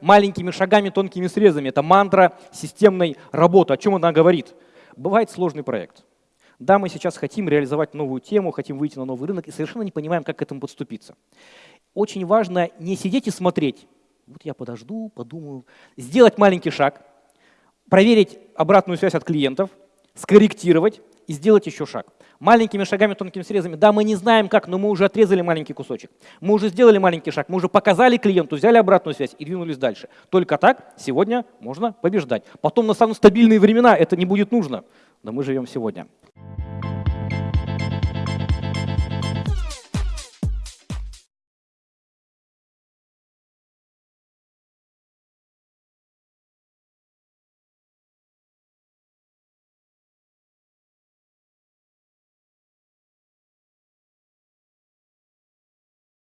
маленькими шагами, тонкими срезами. Это мантра системной работы. О чем она говорит? Бывает сложный проект. Да, мы сейчас хотим реализовать новую тему, хотим выйти на новый рынок и совершенно не понимаем, как к этому подступиться. Очень важно не сидеть и смотреть. Вот я подожду, подумаю. Сделать маленький шаг, проверить обратную связь от клиентов, скорректировать и сделать еще шаг. Маленькими шагами, тонкими срезами. Да, мы не знаем как, но мы уже отрезали маленький кусочек. Мы уже сделали маленький шаг, мы уже показали клиенту, взяли обратную связь и двинулись дальше. Только так сегодня можно побеждать. Потом настанут стабильные времена, это не будет нужно. Но мы живем сегодня.